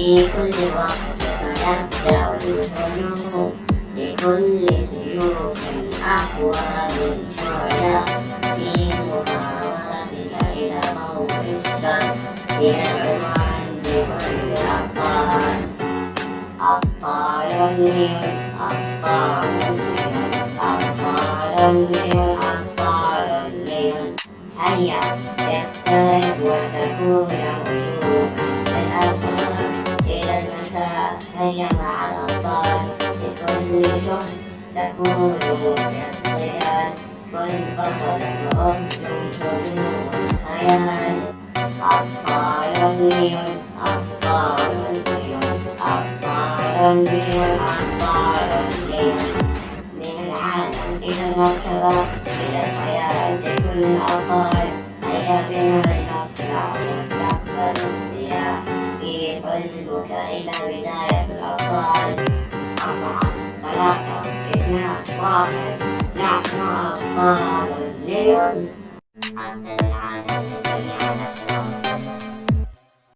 في كل وقت سنبدأ الهجوم لكل سيوف أقوى من شعلة في محاولتك إلى موت الشر بالعنوان بكل أبطال أبطال النيل أبطال النيل أبطال النيل أبطال النيل هيا اقترب وتكون هيا مع الأبطال لكل شهر تكون كالطيار كن بطلا وأهجم هجوم الخيال. أبطال النيل أبطال النيل أبطال النيل أبطال النيل من العالم إلى المركبة إلى الحياة لكل الأبطال هيا بنا لنصنع مستقبل الضياء في حلمك إلى بداية الأبطال أربعة ثلاثة اثنان واحد نحن أبطال اليوم حتى العالم جميعا